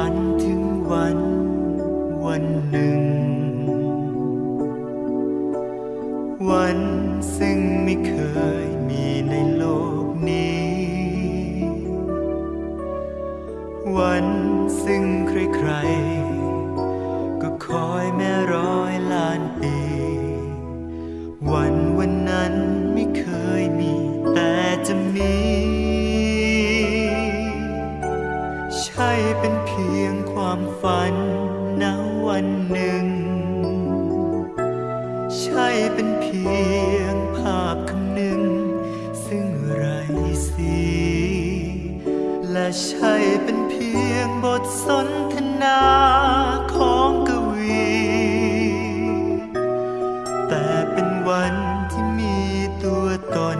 ฝันถึงวันวันหนึ่ง วันซึ่งไม่เคยมีในโลกนี้ วันซึ่งใครๆ ความฝันณวันหนึ่ง ใช่เป็นเพียงภาพคำหนึ่ง ซึ่งไรสี และใช่เป็นเพียงบทสนทนาของกวี แต่เป็นวันที่มีตัวตน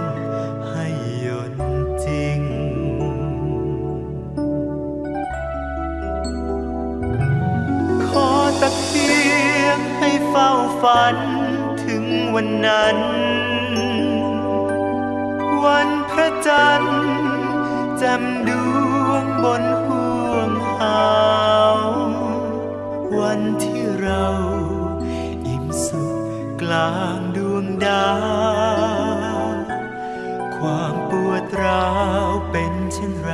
ฝันถึงวันนั้น วันพระจันทร์จ่มดวงบนห่วงหาววันที่เราอิ่มสุขกลางดวงดาวความปวดร้าวเป็นเช่นไร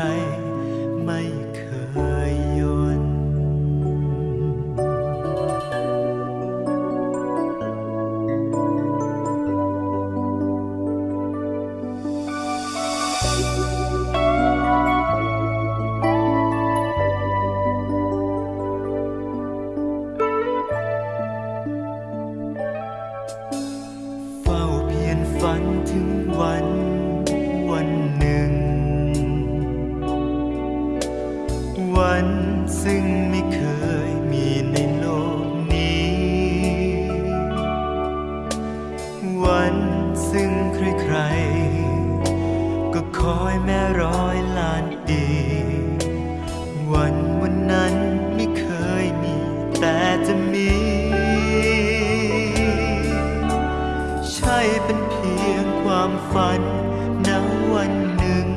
ถึงวันวันหนึ่ง วันซึ่งมี ความฝันณวันหนึ่ง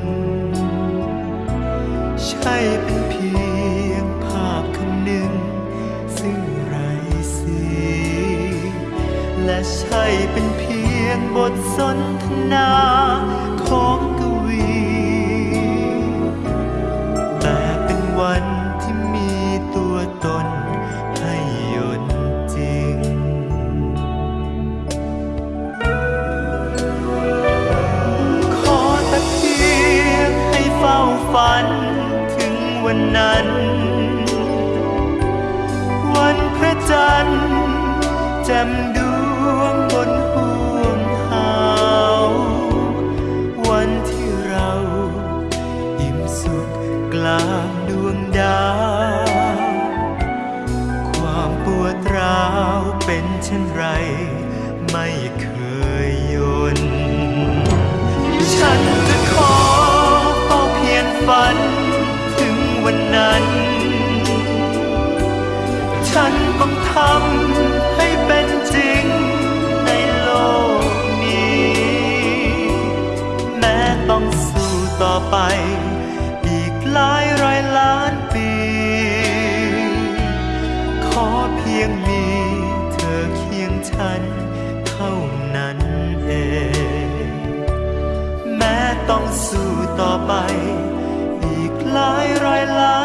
ใช่เป็นเพียงภาพคำหนึ่ง ซึ่งไรสีและใช่เป็นเพียงบทสนทนาของ นั้น วันพระจันทร์จ่มดวงบนห่วงหาววันที่เราอิ่มสุขกลางดวงดาว ความปวดร้าวเป็นเช่นไร ไม่เคยยน ฉันจะขอเฝ้าเพียรฝัน วันนั้น ฉันต้องทำให้เป็นจริงในโลกนี้ แม้ต้องสู้ต่อไปอีกหลายร้อยล้านปี ขอเพียงมีเธอเคียงฉันเท่านั้นเอง แม้ต้องสู้ต่อไป ลายรอยลาย